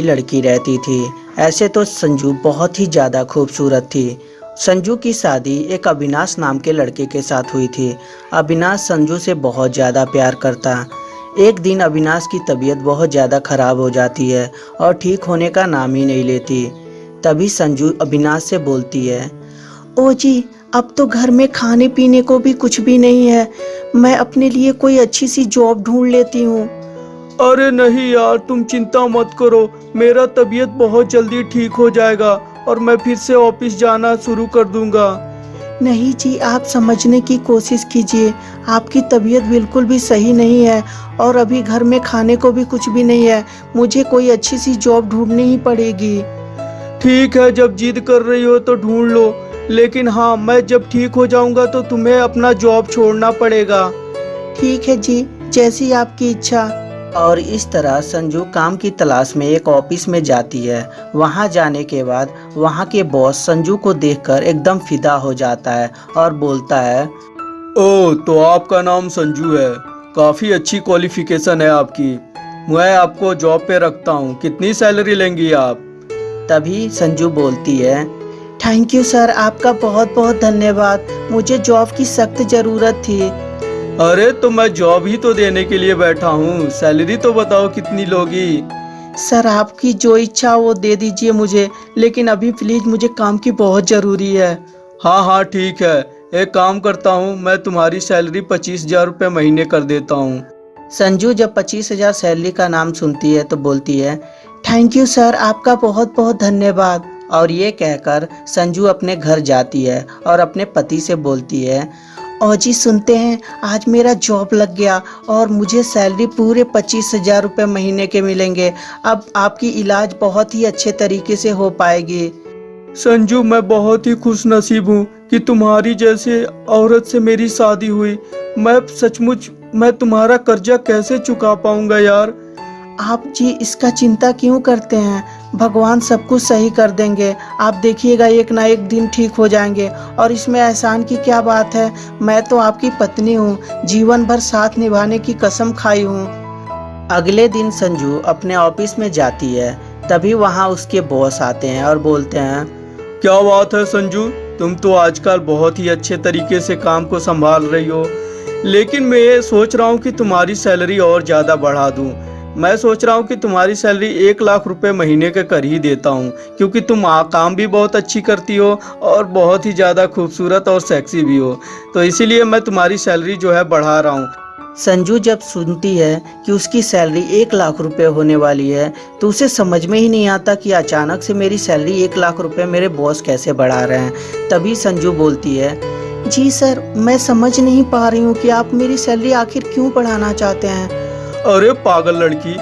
लड़की रहती थी। ऐसे तो संजू बहुत ही ज़्यादा खूबसूरत थी। संजू की शादी एक अविनाश नाम के लड़के के साथ हुई थी। अविनाश संजू से बहुत ज़्यादा प्यार करता। एक दिन अविनाश की तबीयत बहुत ज़्यादा ख़राब हो जाती है और ठीक होने का नाम ही नहीं लेती। तभी संजू अविनाश से बोलती है, ओ जी, अब तो घर में खाने पीने को भी कुछ भी नहीं है। मैं अपने लिए कोई अच्छी सी जॉब ढूंढ लेती हूँ। अरे नहीं यार तुम चिंता मत करो। मेरा तबीयत बहुत जल्दी ठीक हो जाएगा और मैं फिर से ऑफ़िस जाना शुरू कर दूँगा। नहीं जी आप समझने की कोशिश कीजिए। आपकी तबीयत बिल्कुल भी सही नहीं है और अभी घर में खाने को भी कुछ भी नहीं है। मुझे कोई अच्छी सी जॉब ढूंढनी ही पड़ेगी। ठीक है जब जिद कर रही हो तो ढूंढ लो। लेकिन हाँ मैं जब ठीक हो जाऊँगा तो तुम्हें अपना जॉब छोड़ना पड़ेगा। ठीक है जी जैसी आपकी इच्छा। और इस तरह संजू काम की तलाश में एक ऑफ़िस में जाती है। वहाँ जाने के बाद वहाँ के बॉस संजू को देखकर एकदम फिदा हो जाता है और बोलता है ओ तो आपका नाम संजू है। काफ़ी अच्छी क्वालिफिकेशन है आपकी। मैं आपको जॉब पे रखता हूँ। कितनी सैलरी लेंगी आप? तभी संजू बोलती है थैंक यू सर आपका बहुत बहुत धन्यवाद। मुझे जॉब की सख्त ज़रूरत थी। अरे तो मैं जॉब ही तो देने के लिए बैठा हूँ। सैलरी तो बताओ कितनी लोगी? सर आपकी जो इच्छा वो दे दीजिए मुझे लेकिन अभी प्लीज़ मुझे काम की बहुत ज़रूरी है। हाँ हाँ ठीक है। एक काम करता हूँ मैं तुम्हारी सैलरी पच्चीस हज़ार रुपये महीने कर देता हूँ। संजू जब पच्चीस हज़ार सैलरी का नाम सुनती है तो बोलती है थैंक यू सर आपका बहुत बहुत धन्यवाद। और ये कहकर संजू अपने घर जाती है और अपने पति से बोलती है और जी सुनते हैं आज मेरा जॉब लग गया और मुझे सैलरी पूरे पच्चीस हज़ार रुपये महीने के मिलेंगे। अब आपकी इलाज बहुत ही अच्छे तरीके से हो पाएगी। संजू मैं बहुत ही खुश नसीब हूँ कि तुम्हारी जैसे औरत से मेरी शादी हुई। मैं सचमुच मैं तुम्हारा कर्जा कैसे चुका पाऊँगा यार? आप जी इसका चिंता क्यों करते हैं? भगवान सब कुछ सही कर देंगे। आप देखिएगा एक ना एक दिन ठीक हो जाएँगे। और इसमें एहसान की क्या बात है? मैं तो आपकी पत्नी हूँ। जीवन भर साथ निभाने की कसम खाई हूँ। अगले दिन संजू अपने ऑफ़िस में जाती है। तभी वहाँ उसके बॉस आते हैं और बोलते हैं क्या बात है संजू? तुम तो आजकल बहुत ही अच्छे तरीके से काम को संभाल रही हो। लेकिन मैं ये सोच रहा हूँ कि तुम्हारी सैलरी और ज़्यादा बढ़ा दूँ। मैं सोच रहा हूँ कि तुम्हारी सैलरी एक लाख रुपए महीने के कर ही देता हूँ, क्योंकि तुम काम भी बहुत अच्छी करती हो और बहुत ही ज़्यादा खूबसूरत और सेक्सी भी हो। तो इसीलिए मैं तुम्हारी सैलरी जो है बढ़ा रहा हूँ। संजू जब सुनती है कि उसकी सैलरी एक लाख रुपए होने वाली है तो उसे समझ में ही नहीं आता कि अचानक से मेरी सैलरी एक लाख रुपए मेरे बॉस कैसे बढ़ा रहे हैं। तभी संजू बोलती है, जी सर, मैं समझ नहीं पा रही हूँ कि आप मेरी सैलरी आखिर क्यों बढ़ाना चाहते हैं? अरे पागल लड़की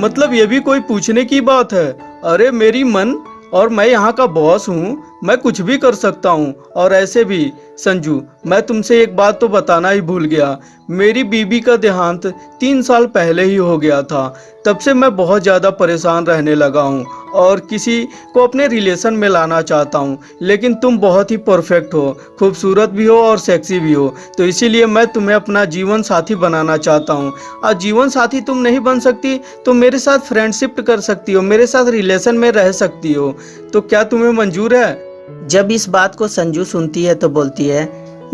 मतलब ये भी कोई पूछने की बात है। अरे मेरी मन, और मैं यहाँ का बॉस हूँ, मैं कुछ भी कर सकता हूँ, और ऐसे भी। संजू, मैं तुमसे एक बात तो बताना ही भूल गया। मेरी बीबी का देहांत तीन साल पहले ही हो गया था। तब से मैं बहुत ज़्यादा परेशान रहने लगा हूँ और किसी को अपने रिलेशन में लाना चाहता हूँ। लेकिन तुम बहुत ही परफेक्ट हो, खूबसूरत भी हो और सेक्सी भी हो। तो इसीलिए मैं तुम्हें अपना जीवन साथी बनाना चाहता हूँ। और जीवन साथी तुम नहीं बन सकती तो मेरे साथ फ्रेंडशिप कर सकती हो, मेरे साथ रिलेशन में रह सकती हो। तो क्या तुम्हें मंजूर है? जब इस बात को संजू सुनती है तो बोलती है,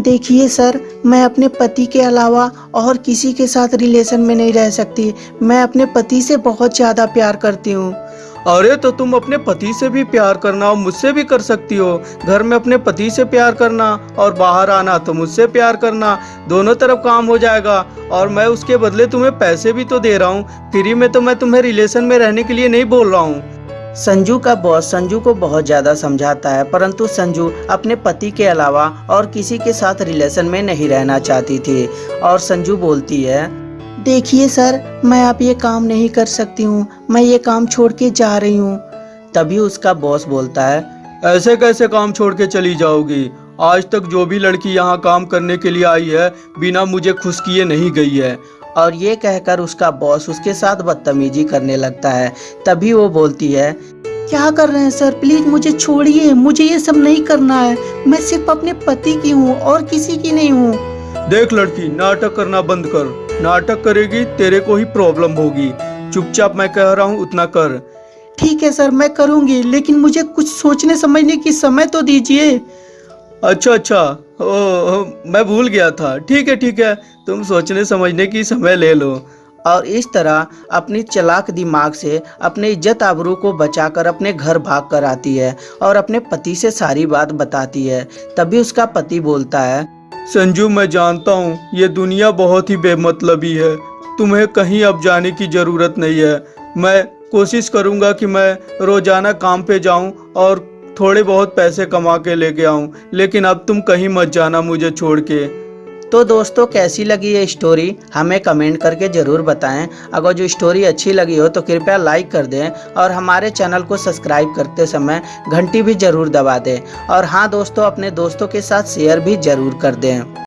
देखिए सर, मैं अपने पति के अलावा और किसी के साथ रिलेशन में नहीं रह सकती। मैं अपने पति से बहुत ज़्यादा प्यार करती हूँ। अरे तो तुम अपने पति से भी प्यार करना और मुझसे भी कर सकती हो। घर में अपने पति से प्यार करना और बाहर आना तो मुझसे प्यार करना। दोनों तरफ़ काम हो जाएगा और मैं उसके बदले तुम्हें पैसे भी तो दे रहा हूँ। फ्री में तो मैं तुम्हें रिलेशन में रहने के लिए नहीं बोल रहा हूँ। संजू का बॉस संजू को बहुत ज़्यादा समझाता है, परंतु संजू अपने पति के अलावा और किसी के साथ रिलेशन में नहीं रहना चाहती थी। और संजू बोलती है देखिए सर मैं आप ये काम नहीं कर सकती हूँ मैं ये काम छोड़ के जा रही हूँ। तभी उसका बॉस बोलता है ऐसे कैसे काम छोड़ के चली जाओगी? आज तक जो भी लड़की यहाँ काम करने के लिए आई है बिना मुझे खुश किए नहीं गई है। और ये कहकर उसका बॉस उसके साथ बदतमीजी करने लगता है। तभी वो बोलती है क्या कर रहे हैं सर? प्लीज़ मुझे छोड़िए मुझे ये सब नहीं करना है। मैं सिर्फ़ अपने पति की हूँ और किसी की नहीं हूँ। देख लड़की नाटक करना बंद कर। नाटक करेगी तेरे को ही प्रॉब्लम होगी। चुपचाप मैं कह रहा हूँ उतना कर। ठीक है सर मैं करूँगी लेकिन मुझे कुछ सोचने समझने की समय तो दीजिए। अच्छा अच्छा। ओ, ओ, मैं भूल गया था। ठीक है ठीक है। तुम सोचने समझने की समय ले लो। और इस तरह अपनी चलाक दिमाग से अपने इज़्ज़त आबरू को बचाकर अपने घर भाग कर आती है और अपने पति से सारी बात बताती है। तभी उसका पति बोलता है संजू, मैं जानता हूँ, ये दुनिया बहुत ही बेमतलबी है। तुम्हें कहीं अब जाने की ज़रूरत नहीं है। मैं कोशिश करूँगा कि मैं रोज़ाना काम पे जाऊँ और थोड़े बहुत पैसे कमा के लेके आऊँ, लेकिन अब तुम कहीं मत जाना मुझे छोड़ के। तो दोस्तों, कैसी लगी ये स्टोरी हमें कमेंट करके ज़रूर बताएँ। अगर जो स्टोरी अच्छी लगी हो तो कृपया लाइक कर दें और हमारे चैनल को सब्सक्राइब करते समय घंटी भी ज़रूर दबा दें। और हाँ दोस्तों, अपने दोस्तों के साथ शेयर भी ज़रूर कर दें।